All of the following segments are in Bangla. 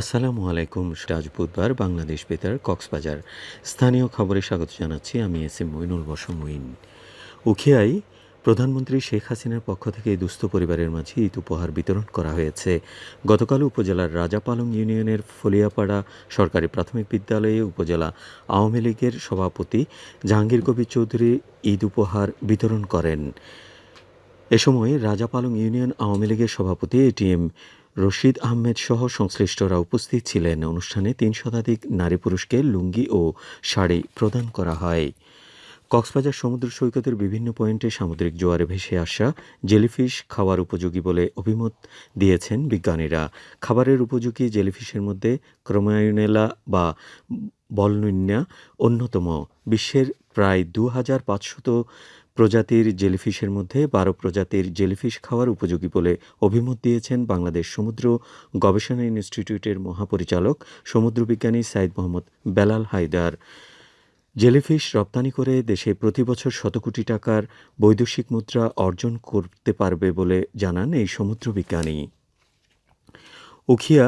আসসালামু আলাইকুম, আজ বুধবার বাংলাদেশ বেতার কক্সবাজার। স্থানীয় খবরে স্বাগত জানাচ্ছি, আমি এস এম মইনুল বসম উখিয়ায় প্রধানমন্ত্রী শেখ হাসিনার পক্ষ থেকে দুস্থ পরিবারের মাঝে ঈদ উপহার বিতরণ করা হয়েছে। গতকাল উপজেলার রাজাপালং ইউনিয়নের ফলিয়াপাড়া সরকারি প্রাথমিক বিদ্যালয়ে উপজেলা আওয়ামী লীগের সভাপতি জাহাঙ্গীর কবির চৌধুরী ঈদ উপহার বিতরণ করেন। এ সময় রাজাপালং ইউনিয়ন আওয়ামী লীগের সভাপতি এটিএম রশিদ আহমেদ সহ সংশ্লিষ্টরা উপস্থিত ছিলেন। অনুষ্ঠানে তিন শতাধিক নারী পুরুষকে লুঙ্গি ও শাড়ি প্রদান করা হয়। কক্সবাজার সমুদ্র সৈকতের বিভিন্ন পয়েন্টে সামুদ্রিক জোয়ারে ভেসে আসা জেলিফিশ খাওয়ার উপযোগী বলে অভিমত দিয়েছেন বিজ্ঞানীরা। খাবারের উপযোগী জেলিফিশের মধ্যে ক্রোমায়ুনেলা বা বলনুন্যা অন্যতম। বিশ্বের প্রায় দু হাজার পাঁচশত প্রজাতির জেলিফিশের মধ্যে বারো প্রজাতির জেলিফিশ খাওয়ার উপযোগী বলে অভিমত দিয়েছেন বাংলাদেশ সমুদ্র গবেষণা ইনস্টিটিউটের মহাপরিচালক সমুদ্রবিজ্ঞানী সাইদ মোহাম্মদ বেলাল হায়দার। জেলিফিশ রপ্তানি করে দেশে প্রতি বছর শত কোটি টাকার বৈদেশিক মুদ্রা অর্জন করতে পারবে বলে জানান এই সমুদ্রবিজ্ঞানী। উখিয়া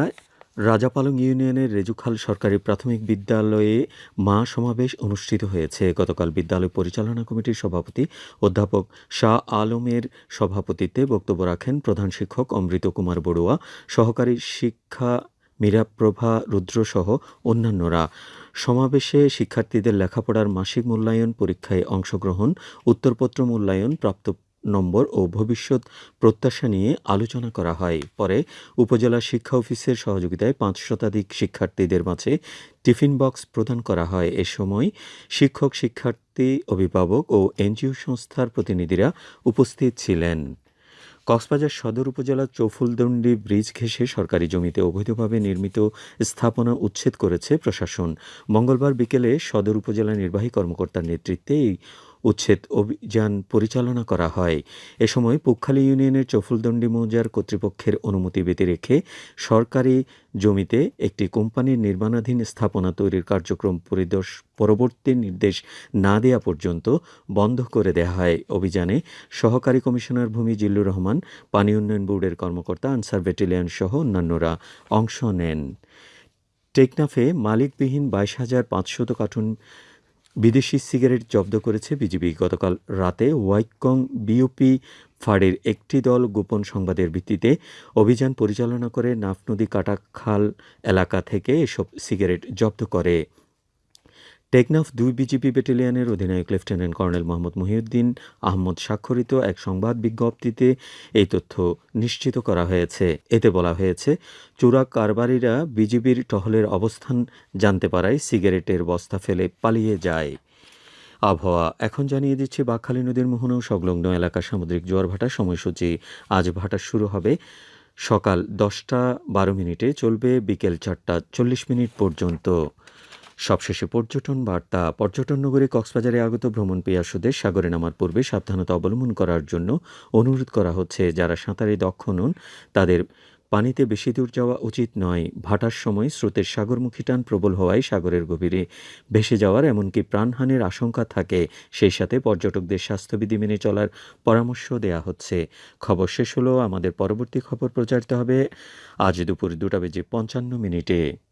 রাজাপালং ইউনিয়নের রেজুখাল সরকারি প্রাথমিক বিদ্যালয়ে মা সমাবেশ অনুষ্ঠিত হয়েছে। গতকাল বিদ্যালয় পরিচালনা কমিটির সভাপতি অধ্যাপক শাহ আলমের সভাপতিত্বে বক্তব্য রাখেন প্রধান শিক্ষক অমৃত কুমার বড়ুয়া, সহকারী শিক্ষা মীরাপ্রভা রুদ্রসহ অন্যান্যরা। সমাবেশে শিক্ষার্থীদের লেখাপড়ার মাসিক মূল্যায়ন পরীক্ষায় অংশগ্রহণ, উত্তরপত্র মূল্যায়ন প্রাপ্ত নম্বর ও ভবিষ্যৎ প্রত্যাশা নিয়ে আলোচনা করা হয়। পরে উপজেলা শিক্ষা অফিসের সহযোগিতায় পাঁচ শতাধিক শিক্ষার্থীদের মাঝে টিফিন বক্স প্রদান করা হয়। এ সময় শিক্ষক, শিক্ষার্থী, অভিভাবক ও এনজিও সংস্থার প্রতিনিধিরা উপস্থিত ছিলেন। কক্সবাজার সদর উপজেলার চৌফুলদণ্ডি ব্রিজ ঘেঁষে সরকারি জমিতে অবৈধভাবে নির্মিত স্থাপনা উচ্ছেদ করেছে প্রশাসন। মঙ্গলবার বিকেলে সদর উপজেলা নির্বাহী কর্মকর্তার নেতৃত্বে এই উচ্ছেদ অভিযান পরিচালনা করা হয়। এ সময় পুখালী ইউনিয়নের চফুলদণ্ডি মৌজার কর্তৃপক্ষের অনুমতি ব্যতি রেখে সরকারি জমিতে একটি কোম্পানির নির্মাণাধীন স্থাপনা তৈরির কার্যক্রম পরিদর্শ, পরবর্তী নির্দেশ না দেয়া পর্যন্ত বন্ধ করে দেওয়া হয়। অভিযানে সহকারী কমিশনার ভূমি জিল্লুর রহমান, পানি উন্নয়ন বোর্ডের কর্মকর্তা আনসার ব্যাটালিয়ন সহ অন্যান্যরা অংশ নেন। টেকনাফে মালিকবিহীন বাইশ হাজার পাঁচশত কার্টুন বিদেশি সিগারেট জব্দ করেছে বিজিবি। গতকাল রাতে ওয়াইকং বিউপি ফাড়ের একটি দল গোপন সংবাদের ভিত্তিতে অভিযান পরিচালনা করে নাফ নদী কাটাখাল এলাকা থেকে এসব সিগারেট জব্দ করে। টেকনাফ দুই বিজিবি ব্যাটালিয়নের অধিনায়ক লেফটেন্যান্ট কর্নেল মোহাম্মদ মহিউদ্দিন আহমদ স্বাক্ষরিত এক সংবাদ বিজ্ঞপ্তিতে এই তথ্য নিশ্চিত করা হয়েছে। এতে বলা হয়েছে, চোরা কারবারিরা বিজিবির টহলের অবস্থান জানতে পারায় সিগারেটের বস্তা ফেলে পালিয়ে যায়। আবহাওয়া এখন জানিয়ে দিচ্ছে, বাকখালী নদীর মোহনা ও সংলগ্ন এলাকা সামুদ্রিক জোয়ার ভাটার সময়সূচি আজ ভাটা শুরু হবে। সকাল দশটা বারো মিনিটে চলবে বিকেল চারটা চল্লিশ মিনিট পর্যন্ত। সবশেষে পর্যটন বার্তা। পর্যটন নগরী কক্সবাজারে আগত ভ্রমণ পেয়াসুদের সাগরে নামার পূর্বে সাবধানতা অবলম্বন করার জন্য অনুরোধ করা হচ্ছে, যারা সাঁতারে দক্ষ নন, তাদের পানিতে বেশি দূর যাওয়া উচিত নয়। ভাটার সময় স্রোতের সাগরমুখী টান প্রবল হওয়ায় সাগরের গভীরে ভেসে যাওয়ার এমনকি প্রাণহানির আশঙ্কা থাকে। সেই সাথে পর্যটকদের স্বাস্থ্যবিধি মেনে চলার পরামর্শ দেয়া হচ্ছে। খবর শেষ হলো, আমাদের পরবর্তী খবর প্রচারিত হবে আজ দুপুর দুটা বেজে পঞ্চান্ন মিনিটে।